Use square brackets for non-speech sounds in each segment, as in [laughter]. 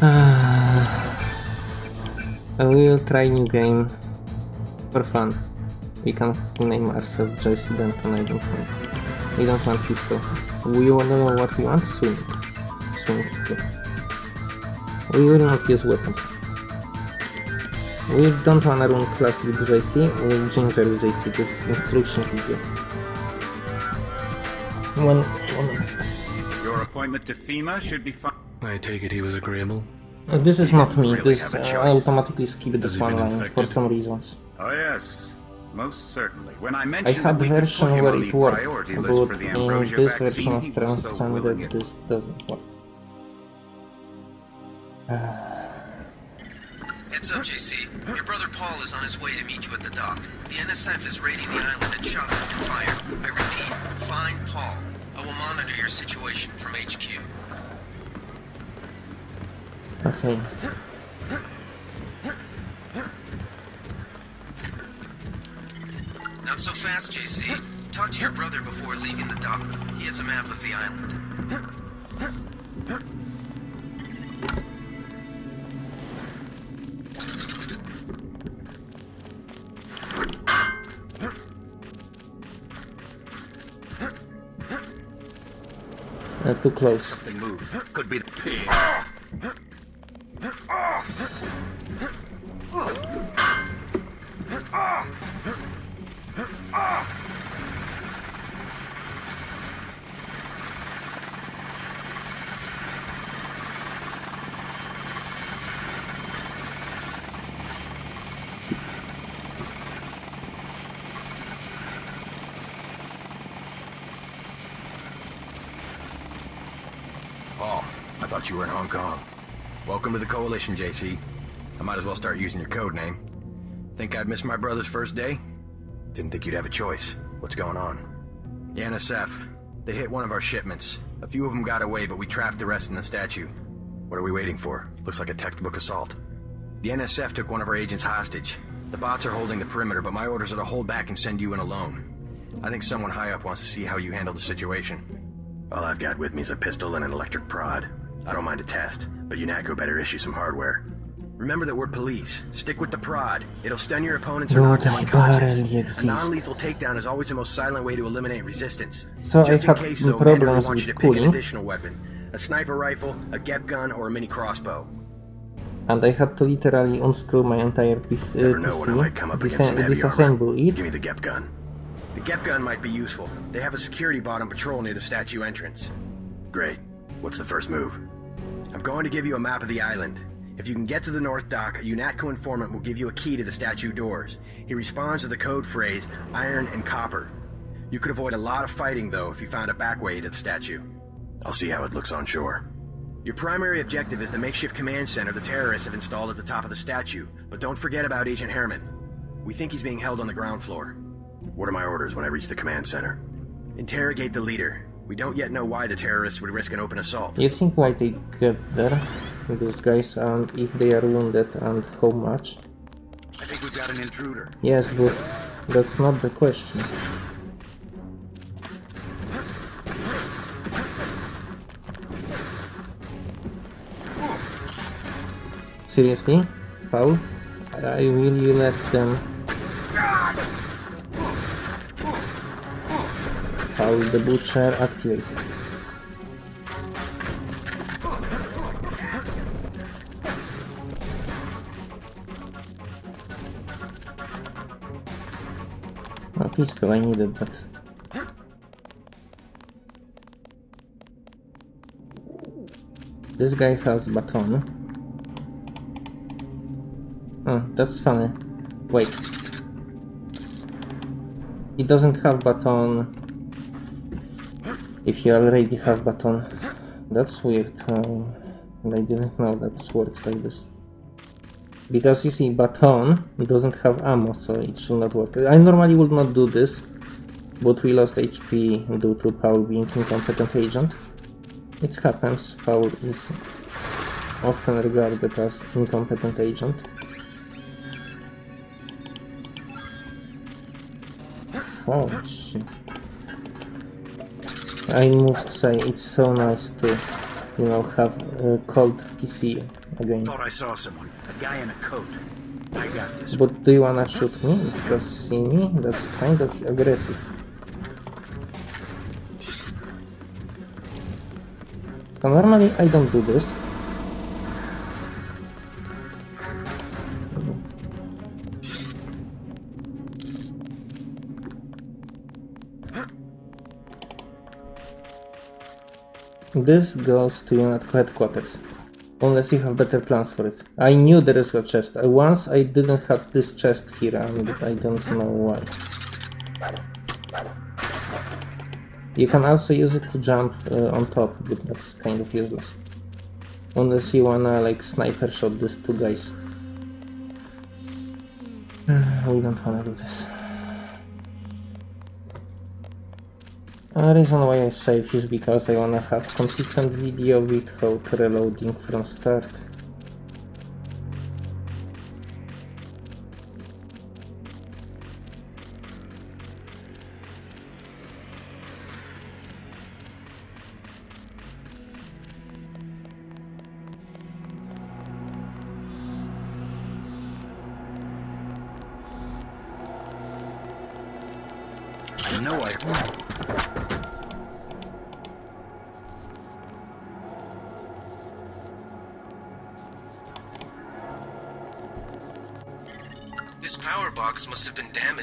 we will try new game for fun. We can name ourselves JC Denton, I don't want. We don't want pistol. We wanna know what we want? Swing. Swing pistol. We will not use weapons. We don't wanna run class with JC, we ginger with JC, this is instruction video. One. Your appointment to FEMA should be fine. I take it he was agreeable. Uh, this is not me, Really this uh. I automatically skip Has this one been line for some reasons. Oh yes, most certainly. When I mentioned I had we could version where it the worked, but for the in this version of he was so that this doesn't work. Heads up, JC. Your brother Paul is on his way to meet you at the dock. The NSF is raiding the island and shots have been fired. I repeat, find Paul. I will monitor your situation from HQ. Okay. Not so fast, JC. Talk to your brother before leaving the dock. He has a map of the island. Uh, too close. Something moved. Could be the pig. Welcome to the Coalition, JC. I might as well start using your code name. Think I'd miss my brother's first day? Didn't think you'd have a choice. What's going on? The NSF. They hit one of our shipments. A few of them got away, but we trapped the rest in the statue. What are we waiting for? Looks like a textbook assault. The NSF took one of our agents hostage. The bots are holding the perimeter, but my orders are to hold back and send you in alone. I think someone high up wants to see how you handle the situation. All I've got with me is a pistol and an electric prod. I don't mind a test, but UNATCO better issue some hardware. Remember that we're police. Stick with the prod. It'll stun your opponents or knock them unconscious. A non-lethal takedown is always the most silent way to eliminate resistance. So I Just in have case, though, problems Manderley wants you with to pick an additional weapon. A sniper rifle, a GEP gun, or a mini crossbow. And I had to literally unscrew my entire piece, uh, Never know when I might come PC, disa- disassemble it, Give me the GEP gun. The GEP gun might be useful. They have a security bot on patrol near the statue entrance. Great. What's the first move? I'm going to give you a map of the island. If you can get to the North Dock, a UNATCO informant will give you a key to the statue doors. He responds to the code phrase, iron and copper. You could avoid a lot of fighting, though, if you found a back way to the statue. I'll see how it looks on shore. Your primary objective is the makeshift command center the terrorists have installed at the top of the statue, but don't forget about Agent Hermann. We think he's being held on the ground floor. What are my orders when I reach the command center? Interrogate the leader. We don't yet know why the terrorists would risk an open assault. You think why they get there, those guys, and if they are wounded and how much? I think we've got an intruder. Yes, but that's not the question. Seriously? Paul? I will you let them... Paul the Butcher activate. A pistol, I needed that. This guy has baton. Oh, that's funny. Wait. He doesn't have baton if you already have baton. That's weird. Um, I didn't know that works like this. Because you see, baton doesn't have ammo, so it should not work. I normally would not do this, but we lost HP due to Paul being incompetent agent. It happens, Paul is often regarded as incompetent agent. Oh shit. I must say, it's so nice to, you know, have a cold PC again. Thought I saw someone. A guy in a coat. I got this. But do you wanna shoot me because you see me? That's kind of aggressive. So normally I don't do this. This goes to unit headquarters. Unless you have better plans for it. I knew there is a chest. Once I didn't have this chest here and I don't know why. You can also use it to jump uh, on top, but that's kind of useless. Unless you wanna like sniper shot these two guys. [sighs] we don't wanna do this. A reason why I save is because I wanna have consistent video without reloading from start. I know I... This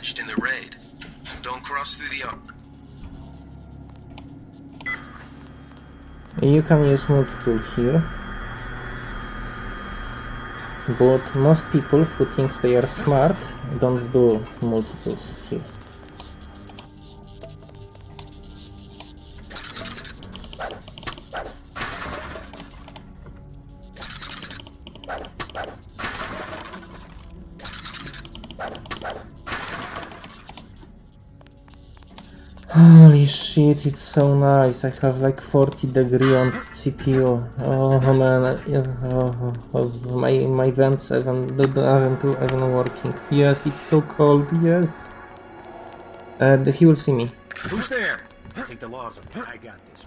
damaged in the raid. Don't cross through the... ar- You can use multi-tool here. But most people who think they are smart don't do multi-tools here. Shit, it's so nice. I have like 40 degree on CPU. Oh man, oh, oh, my my vents even aren't even working. Yes, it's so cold. Yes. And he will see me. Who's there? Take the laws of I got this.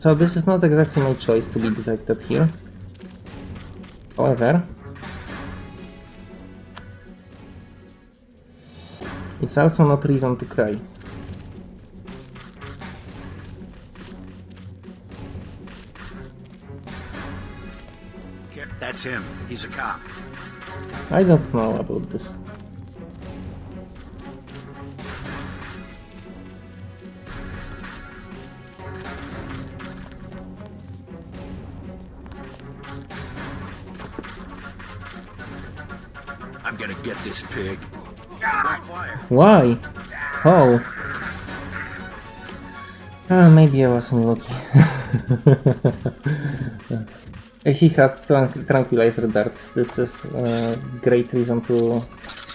So this is not exactly my choice to be detected here. However, it's also not reason to cry. That's him. He's a cop. I don't know about this. I'm gonna get this pig. Why? Oh. Ah, maybe I wasn't lucky. [laughs] he has tran- tranquilizer darts. This is a great reason to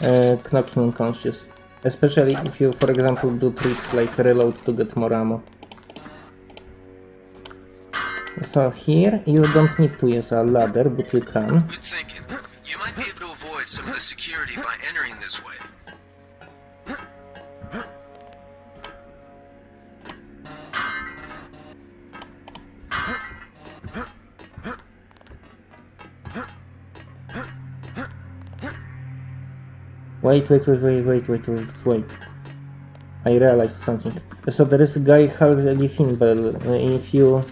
uh, knock him unconscious. Especially if you, for example, do tricks like reload to get more ammo. So here you don't need to use a ladder, but you can. Thinking. You might be able to avoid some of the security by entering this way. Wait, wait, wait, wait, wait, wait, wait, wait. I realized something. So there is a guy Harley Filben. Uh, If you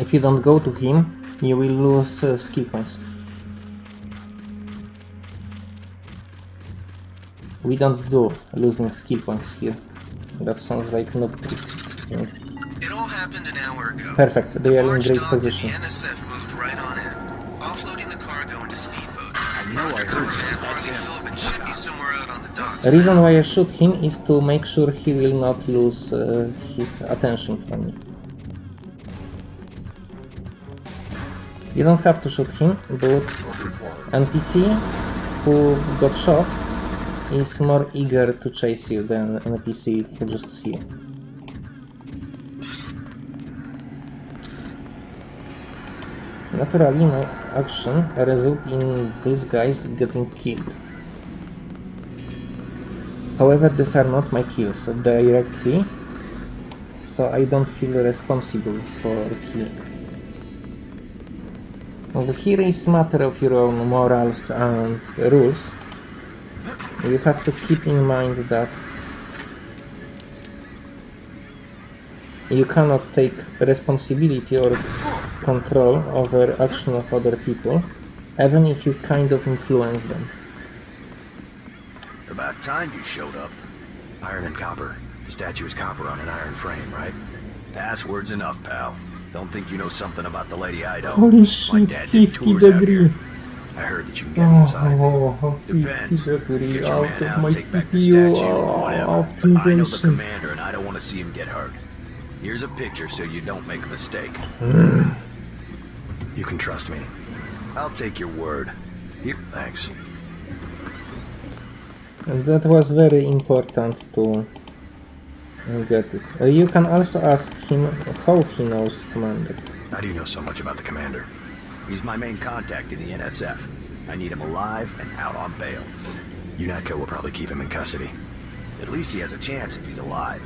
if you don't go to him, you will lose uh, skill points. We don't do losing skill points here. That sounds like no trick. It all happened an hour ago. Perfect, they are in great position. The NSF moved right on know I heard man. That's him. Filben should be somewhere out on the. The reason why I shoot him is to make sure he will not lose uh, his attention from me. You don't have to shoot him, but NPC who got shot is more eager to chase you than NPC who just see you. Naturally, my action result in these guys getting killed. However, these are not my kills directly, so I don't feel responsible for killing. Well, here is matter of your own morals and rules. You have to keep in mind that you cannot take responsibility or control over action of other people, even if you kind of influence them. About time you showed up. Iron and copper. The statue is copper on an iron frame, right? Password's enough, pal. Don't think you know something about the Lady Ido. Holy My dad did 50 tours out degree. here. I heard that you can get inside. Oh, Depends. Get your man out, my take back the CPU statue, or uh, whatever. But I know the commander, and I don't want to see him get hurt. Here's a picture so you don't make a mistake. You can trust me. I'll take your word. Here, thanks. And that was very important to get it. Uh, you can also ask him how he knows Commander. How do you know so much about the commander? He's my main contact in the NSF. I need him alive and out on bail. UNATCO will probably keep him in custody. At least he has a chance if he's alive.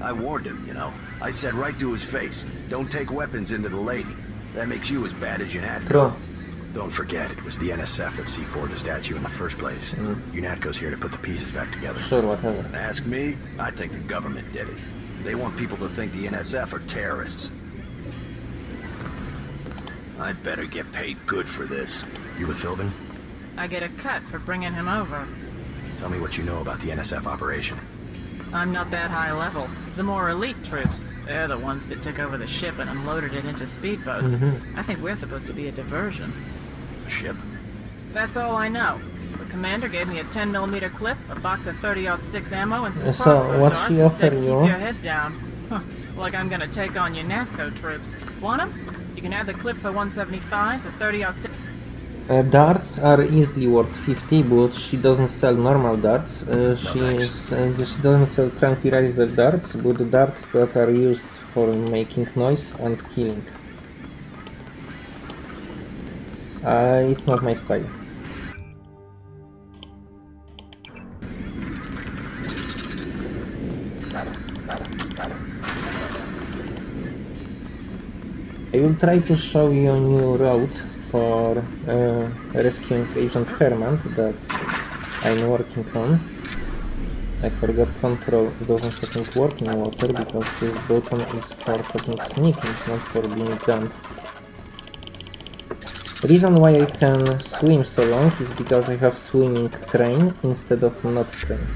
I warned him, you know. I said right to his face, don't take weapons into the lady. That makes you as bad as UNATCO. True. Don't forget, it was the NSF that C4 the statue in the first place. UNATCO's here to put the pieces back together. Sure, whatever. Ask me, I think the government did it. They want people to think the NSF are terrorists. I better get paid good for this. You with Filben? I get a cut for bringing him over. Tell me what you know about the NSF operation. I'm not that high level. The more elite troops, they're the ones that took over the ship and unloaded it into speedboats. I think we're supposed to be a diversion. A ship? That's all I know. The commander gave me a 10 millimeter clip, a box of 30-06 ammo, and some So, crossbow darts, she and said, offer "Keep you?" your head down." Huh, like I'm gonna take on UNATCO troops. Want 'em? You can have the clip for 175, the 30-06. Uh, darts are easily worth 50, but she doesn't sell normal darts. Uh, she, thanks. is, uh, she doesn't sell tranquilizer darts, but the darts that are used for making noise and killing. Uh, it's not my style. I will try to show you a new route for uh, rescuing Agent Hermann that I'm working on. I forgot control doesn't fucking work in water because this button is for fucking sneaking, not for being jumped. Reason why I can swim so long is because I have swimming train instead of not train.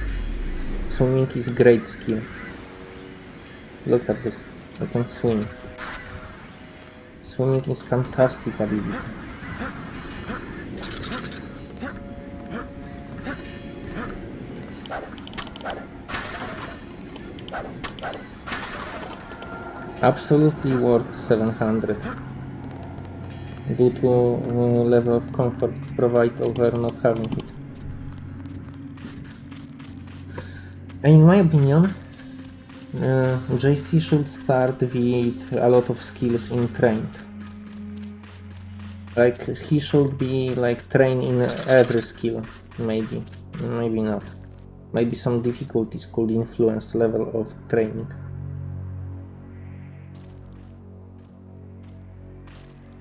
Swimming is great skill. Look at this, I can swim. Swimming is fantastic ability. Absolutely worth 700 due to uh, level of comfort provided over not having it. In my opinion, uh, JC should start with a lot of skills in trained. Like he should be like trained in every skill, maybe, maybe not. Maybe some difficulties could influence level of training.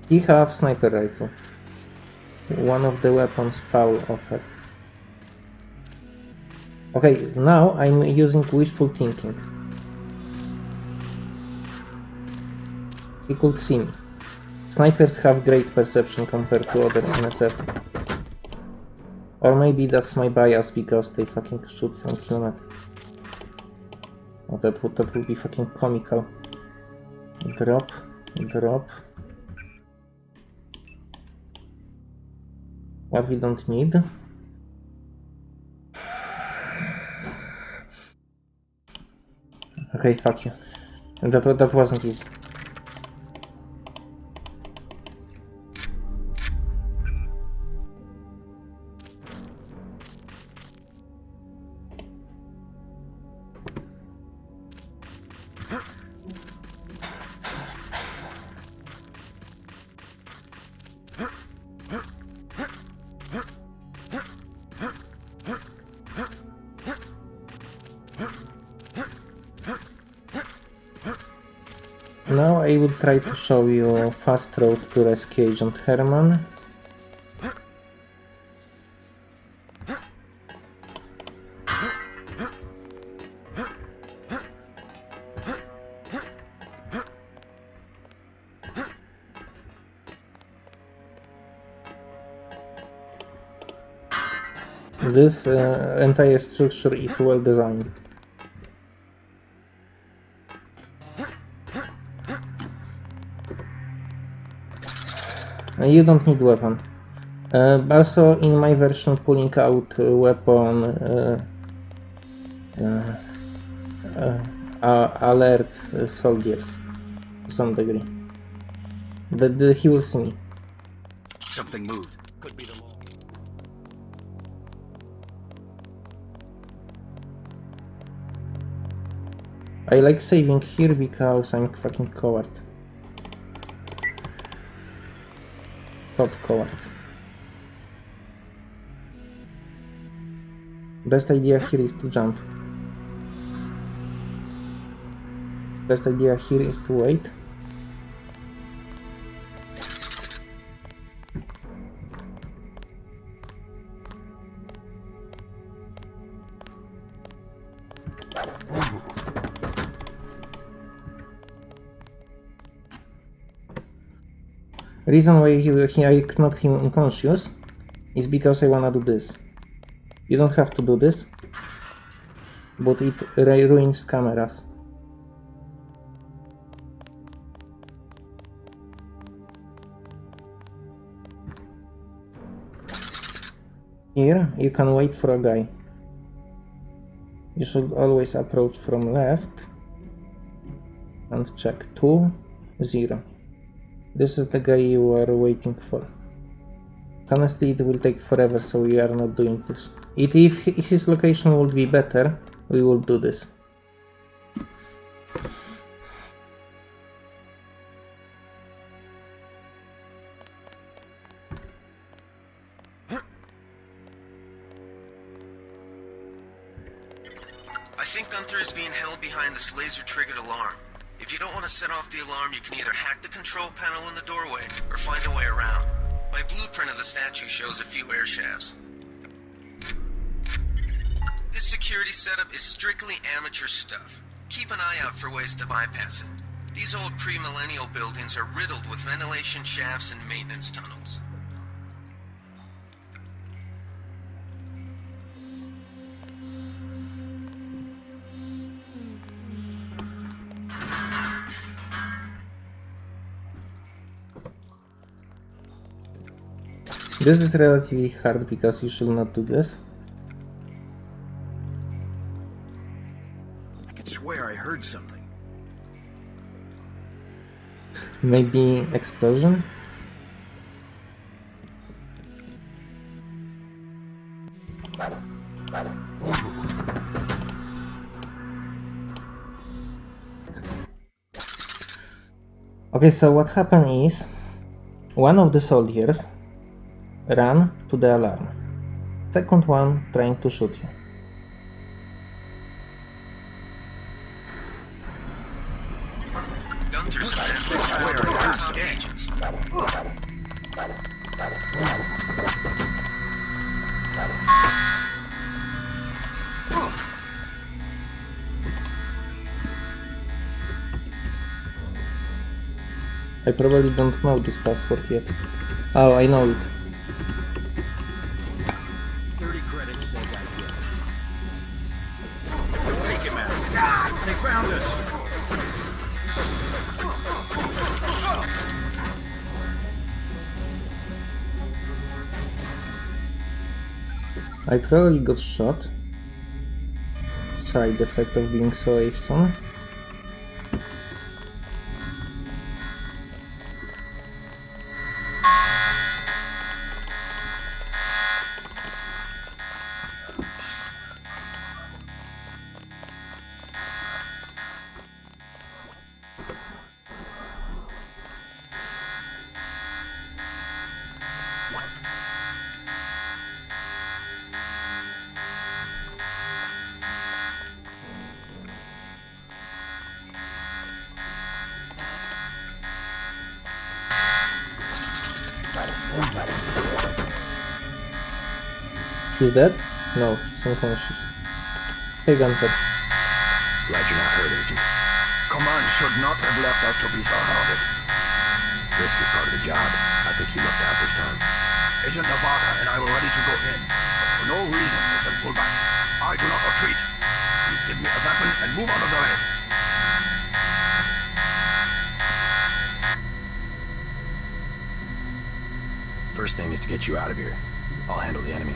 He have sniper rifle. One of the weapons Paul offered. Okay, now I'm using wishful thinking. He could see me. Snipers have great perception compared to other NSF. Or maybe that's my bias because they fucking shoot from kilometer. Oh, that would, that would be fucking comical. Drop, drop. What we don't need. Okay, fuck you. That, that wasn't easy. Try to show you fast road to rescue Agent Hermann. This uh, entire structure is well designed. You don't need weapon. Uh, also, in my version, pulling out uh, weapon uh, uh, uh, uh, alert uh, soldiers to some degree. That that he will see me. Something moved. Could be the. I like saving here because I'm fucking coward. Top coward. Best idea here is to jump. Best idea here is to wait. Reason why he, I knock him unconscious is because I wanna do this. You don't have to do this, but it ruins cameras. Here, you can wait for a guy. You should always approach from left and check 2, 0. This is the guy you are waiting for. Honestly, it will take forever, so we are not doing this. It, if his location would be better, we will do this. I think Gunther is being held behind this laser-triggered alarm. If you don't want to set off the alarm, you can either hack the control panel in the doorway or find a way around. My blueprint of the statue shows a few air shafts. This security setup is strictly amateur stuff. Keep an eye out for ways to bypass it. These old pre-millennial buildings are riddled with ventilation shafts and maintenance tunnels. This is relatively hard because you should not do this. I can swear I heard something. Maybe explosion? Okay, so what happened is one of the soldiers ran to the alarm. Second one trying to shoot you. Gunther's a man who fired our top agents. I probably don't know this password yet. Oh, I know it. I probably got shot. Side effect of being so awesome. Dead? No, he's unconscious. Hey, Gunther. Glad you're not hurt, Agent. Command should not have left us to be so surrounded. Risk is part of the job. I think he lucked out this time. Agent Navarre and I were ready to go in. For no reason, they said pull back. I do not retreat. Please give me a weapon and move out of the way. First thing is to get you out of here. I'll handle the enemy.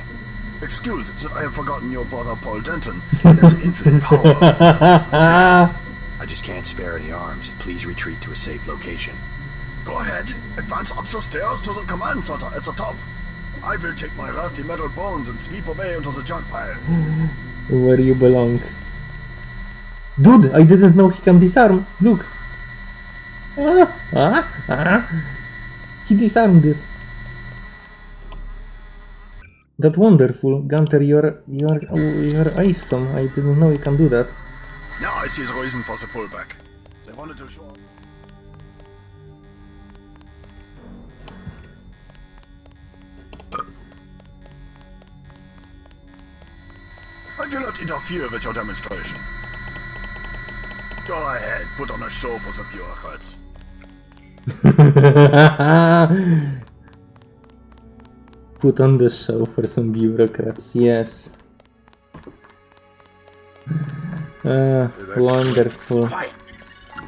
Excuse that I have forgotten your brother Paul Denton. His infinite power. [laughs] I just can't spare any arms. Please retreat to a safe location. Go ahead. Advance up the stairs to the command center at the top. I will take my rusty metal bones and sweep away into the junk pile. [gasps] Where you belong. Dude, I didn't know he can disarm. Look. [laughs] Ah, ah, ah. He disarmed this. That wonderful. Gunther, you're, you're, oh, you're awesome. I didn't know you can do that. Now I see the reason for the pullback. They wanted to show. I will not interfere with your demonstration. Go ahead, put on a show for the bureaucrats. [laughs] Put on the show for some bureaucrats, yes. Ah, wonderful. Quiet.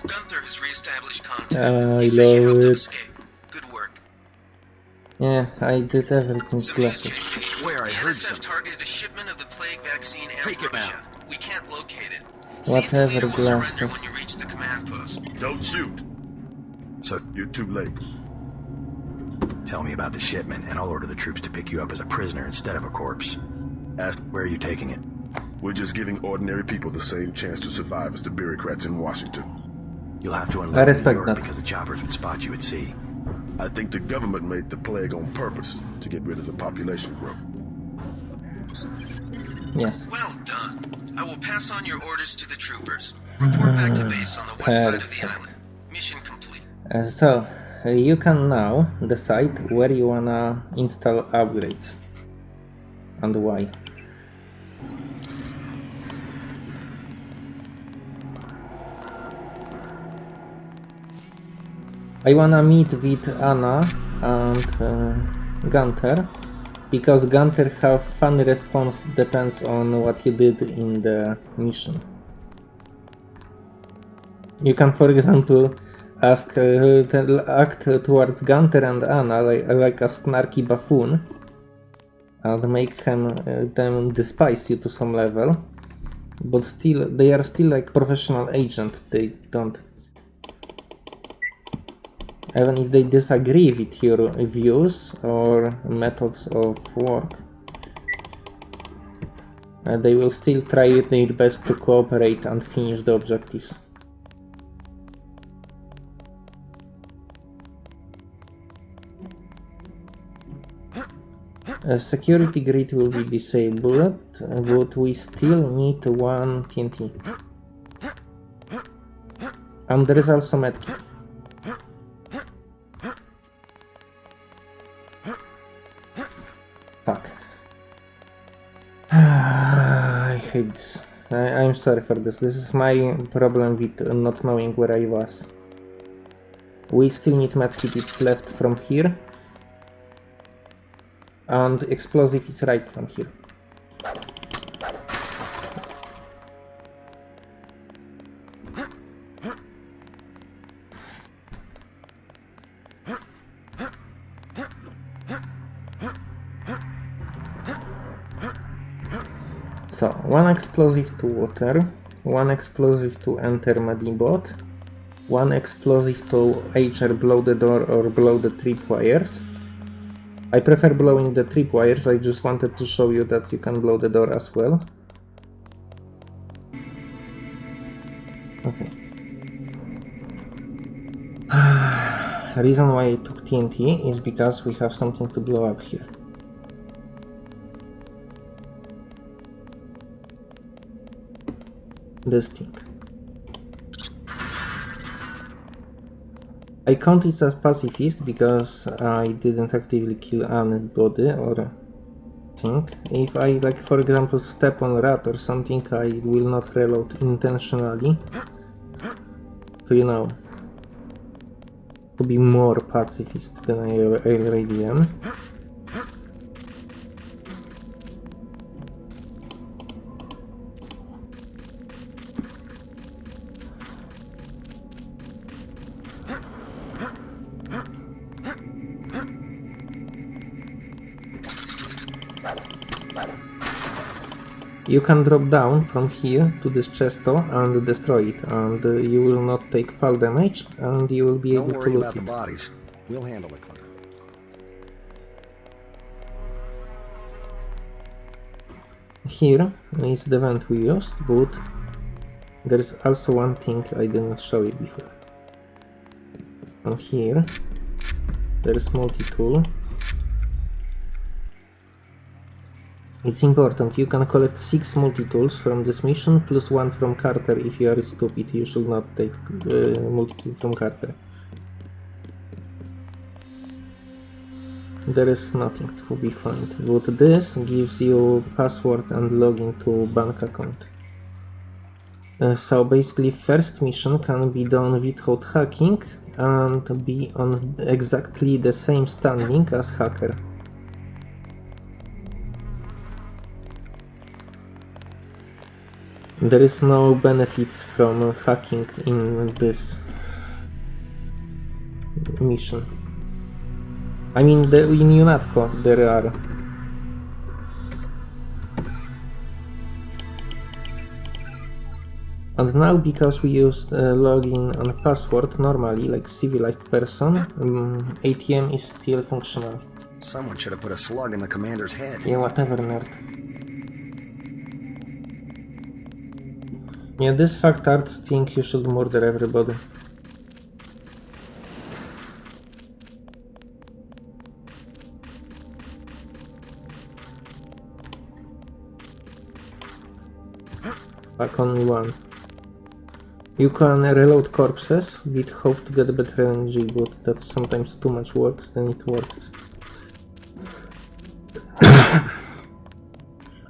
Gunther has reestablished contact. I he says you love helped him it. escape. Good work. Yeah, I did everything Some classic. JC. swear I the heard NSF targeted a shipment of the plague vaccine Take it ambrosia. now. We can't locate it. See if the Whatever, leader will surrender glasses. when you reach the command post. Don't shoot. So, You're too late. Tell me about the shipment, and I'll order the troops to pick you up as a prisoner instead of a corpse. Ask, Where are you taking it? we're just giving ordinary people the same chance to survive as the bureaucrats in Washington. You'll have to unload I in New respect York that. because the choppers would spot you at sea. I think the government made the plague on purpose to get rid of the population growth. Yes. Well done. I will pass on your orders to the troopers. Report back to base on the west side of the island. Mission complete. Uh, so, you can now decide where you wanna install upgrades and why. I wanna meet with Anna and uh, Gunther because Gunther have funny response depends on what you did in the mission. You can, for example, ask uh, to act towards Gunther and Anna like, like a snarky buffoon and make them, uh, them despise you to some level, but still they are still like professional agent. They don't even if they disagree with your views or methods of work. uh, they will still try their best to cooperate and finish the objectives. A security grid will be disabled, uh, but we still need one TNT. And there is also medkit. Fuck. [sighs] I hate this. I, I'm sorry for this. This is my problem with not knowing where I was. We still need medkit, it's left from here. And explosive is right from here. So, one explosive to water, one explosive to enter Medibot, one explosive to HR blow the door or blow the tripwires. I prefer blowing the tripwires, I just wanted to show you that you can blow the door as well. Okay. [sighs] Reason why I took TNT is because we have something to blow up here. This thing. I count it as pacifist because I didn't actively kill anybody or thing. If I, like, for example, step on a rat or something, I will not reload intentionally. So, you know, to be more pacifist than I already am. You can drop down from here to this chesto and destroy it, and uh, you will not take fall damage, and you will be Don't able to loot about the bodies. We'll handle it. Here is the vent we used, but there is also one thing I did not show you before. And here there is multi-tool. It's important, you can collect 6 multi-tools from this mission, plus 1 from Carter if you are stupid, you should not take uh, multi-tool from Carter. There is nothing to be found, but this gives you password and login to bank account. Uh, so basically first mission can be done without hacking and be on exactly the same standing as hacker. There is no benefits from hacking in this mission. I mean, the, in UNATCO there are. And now, because we used uh, login and password normally, like civilized person, um, ATM is still functional. Someone should have put a slug in the commander's head. Yeah, whatever, nerd. Yeah, this fact arts think you should murder everybody. Back only one. You can reload corpses with hope to get better energy, but that's sometimes too much work, then it works. [coughs]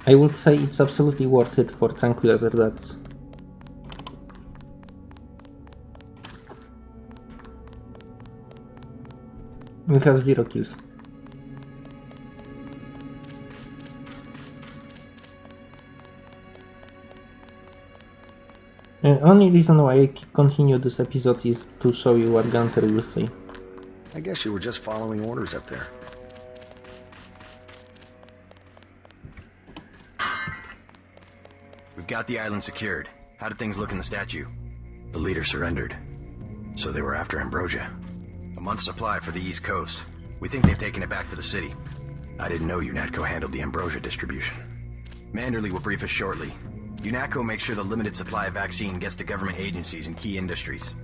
I would say it's absolutely worth it for tranquilizer darts. We have zero kills. The only reason why I continue this episode is to show you what Gunther will say. I guess you were just following orders up there. We've got the island secured. How did things look in the statue? The leader surrendered. So they were after Ambrosia. A month's supply for the East Coast. We think they've taken it back to the city. I didn't know UNATCO handled the Ambrosia distribution. Manderley will brief us shortly. UNATCO makes sure the limited supply of vaccine gets to government agencies and key industries.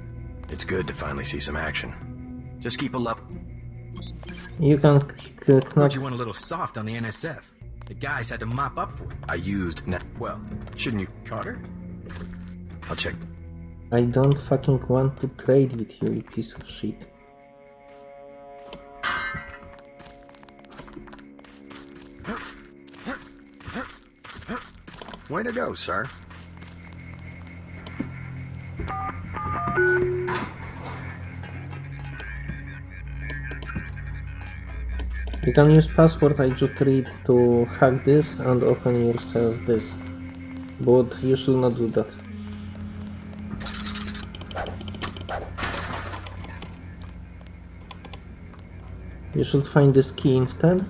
It's good to finally see some action. Just keep a up. You can c- Heard knock you went a little soft on the NSF. The guys had to mop up for it. I used net. Well, Shouldn't you? Carter? I'll check. I don't fucking want to trade with you, you piece of shit. Way to go, sir. You can use password I just read to hack this and open yourself this. But you should not do that. You should find this key instead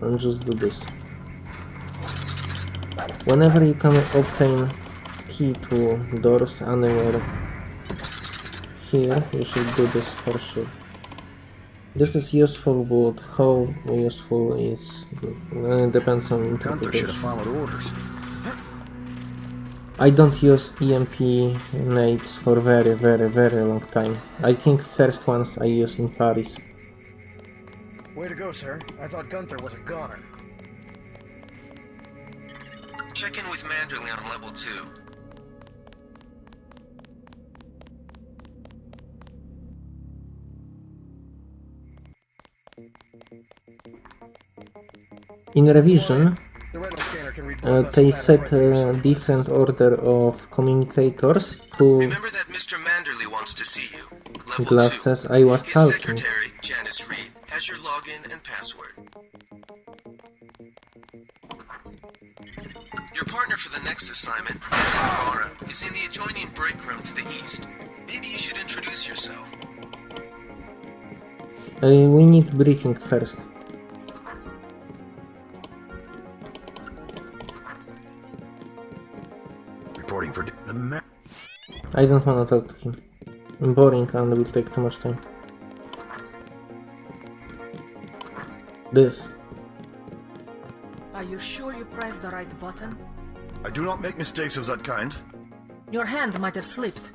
and just do this. Whenever you can obtain key to doors anywhere here, you should do this for sure. This is useful, but how useful is uh, depends on interpretation. have followed orders. I don't use EMP nades for very, very, very long time. I think first ones I use in Paris. Way to go, sir. I thought Gunther was a goner. Check in with Manderley on level 2. In revision, uh, they set a different order of communicators to remember that mr Manderley wants to see you Glasses I was talking. Secretary, Janice Reed, has your login and password. Your partner for the next assignment, Navarre, is in the adjoining break room to the east. Maybe you should introduce yourself. Uh, we need briefing first. Reporting for... The ma- I don't wanna talk to him. I'm Boring and will take too much time. This. Are you sure you pressed the right button? I do not make mistakes of that kind. Your hand might have slipped.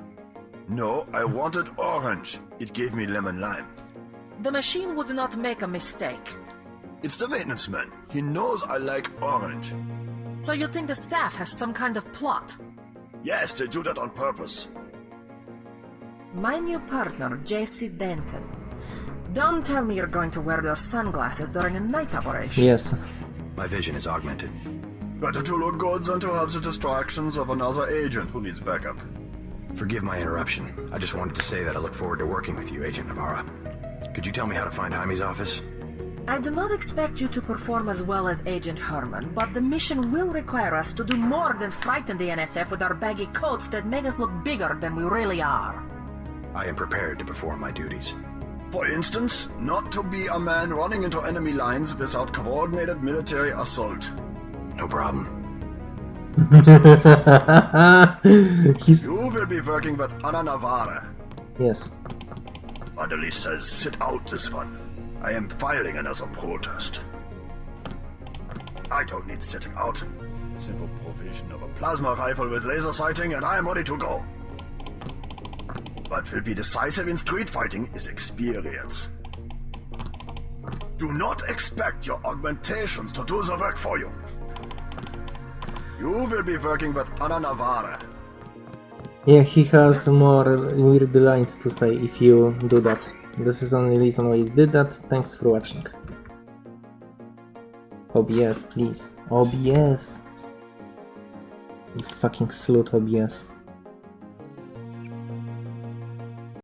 No, I wanted orange. It gave me lemon lime. The machine would not make a mistake. It's the maintenance man. He knows I like orange. So you think the staff has some kind of plot? Yes, they do that on purpose. My new partner, JC Denton. Don't tell me you're going to wear those sunglasses during a night operation. Yes. My vision is augmented. Better to look good than to have the distractions of another agent who needs backup. Forgive my interruption. I just wanted to say that I look forward to working with you, Agent Navarre. Could you tell me how to find Jaime's office? I do not expect you to perform as well as Agent Hermann, but the mission will require us to do more than frighten the NSF with our baggy coats that make us look bigger than we really are. I am prepared to perform my duties. For instance, not to be a man running into enemy lines without coordinated military assault. No problem. [laughs] You will be working with Anna Navarre. yes. Manderley says sit out this one. I am filing another protest. I don't need sitting out. Simple provision of a plasma rifle with laser sighting and I am ready to go. What will be decisive in street fighting is experience. Do not expect your augmentations to do the work for you. You will be working with Anna Navarre. Yeah, he has more weird lines to say if you do that. This is the only reason why he did that. Thanks for watching. OBS, please. OBS. You fucking slut OBS.